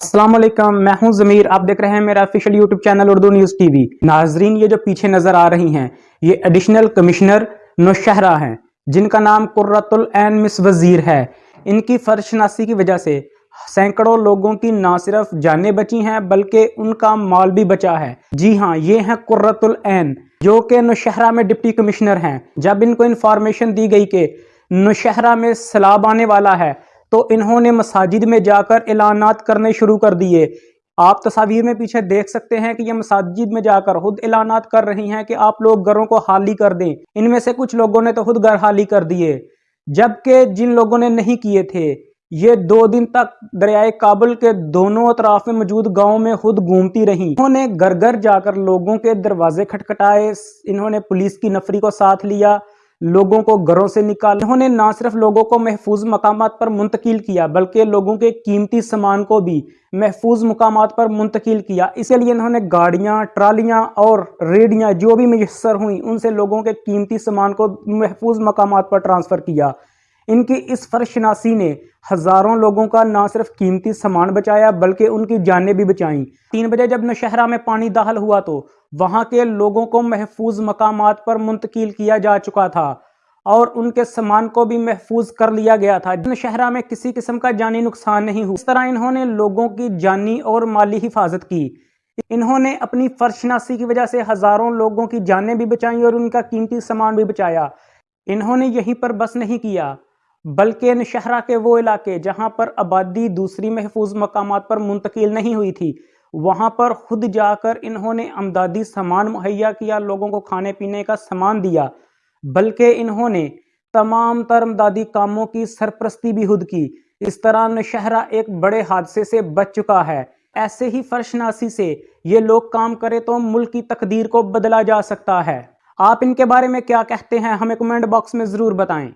السلام علیکم، میں ہوں ضمیر، آپ دیکھ رہے ہیں میرا official YouTube channel Urdu news TV وی ناظرین، یہ جو پیچھے نظر آ رہی ہیں، یہ ایڈیشنل کمشنر نوشہرہ ہیں، جن کا نام قررت العین مس وزیر ہے۔ ان کی فرشناسی کی وجہ سے سینکڑوں لوگوں کی نہ صرف جانیں بچی ہیں، بلکہ ان کا مال بھی بچا ہے۔ جی ہاں یہ ہیں قررت العین، جو کہ نوشہرہ میں ڈپٹی کمشنر ہیں۔ جب ان کو انفارمیشن دی گئی کہ نوشہرہ میں سلاب آنے والا ہے تو انہوں نے مساجد میں جا کر اعلانات کرنے شروع کر دیے۔ آپ تصاویر میں پیچھے دیکھ سکتے ہیں کہ یہ مساجد میں جا کر خود اعلانات کر رہی ہیں کہ آپ لوگ گھروں کو حالی کر دیں۔ ان میں سے کچھ لوگوں نے تو خود گھر حالی کر دیے، جبکہ جن لوگوں نے نہیں کیے تھے، یہ دو دن تک دریائے کابل کے دونوں اطراف میں موجود گاؤں میں خود گھومتی رہی انہوں نے گھر گھر جا کر لوگوں کے دروازے کھٹکھٹائے، انہوں نے پولیس کی نفری کو ساتھ لیا۔ لوگوں کو گھروں سے نکال انہوں نے نہ صرف لوگوں کو محفوظ مقامات پر منتقل کیا، بلکہ لوگوں کے قیمتی سامان کو بھی محفوظ مقامات پر منتقل کیا۔ اسی لیے انہوں نے گاڑیاں، ٹرالیاں اور ریڑیاں جو بھی میسر ہوئیں، ان سے لوگوں کے قیمتی سامان کو محفوظ مقامات پر ٹرانسفر کیا۔ ان کی اس فرشناسی نے ہزاروں لوگوں کا نہ صرف قیمتی سامان بچایا بلکہ ان کی جانیں بھی بچائیں۔ تین بجے جب نشہرہ میں پانی داخل ہوا تو وہاں کے لوگوں کو محفوظ مقامات پر منتقل کیا جا چکا تھا اور ان کے سامان کو بھی محفوظ کر لیا گیا تھا۔ نشہرہ میں کسی قسم کا جانی نقصان نہیں ہوا۔ اس طرح انہوں نے لوگوں کی جانی اور مالی حفاظت کی۔ انہوں نے اپنی فرشناسی کی وجہ سے ہزاروں لوگوں کی جانیں بھی بچائیں اور ان کا قیمتی سامان بھی بچایا۔ انہوں نے یہیں پر بس نہیں کیا۔ بلکہ نشہرہ کے وہ علاقے جہاں پر آبادی دوسری محفوظ مقامات پر منتقل نہیں ہوئی تھی، وہاں پر خود جا کر انہوں نے امدادی سامان مہیا کیا، لوگوں کو کھانے پینے کا سامان دیا، بلکہ انہوں نے تمام تر امدادی کاموں کی سرپرستی بھی خود کی۔ اس طرح نشہرہ ایک بڑے حادثے سے بچ چکا ہے۔ ایسے ہی فرشناسی سے یہ لوگ کام کرے تو ملک کی تقدیر کو بدلا جا سکتا ہے۔ آپ ان کے بارے میں کیا کہتے ہیں، ہمیں کمنٹ باکس میں ضرور بتائیں۔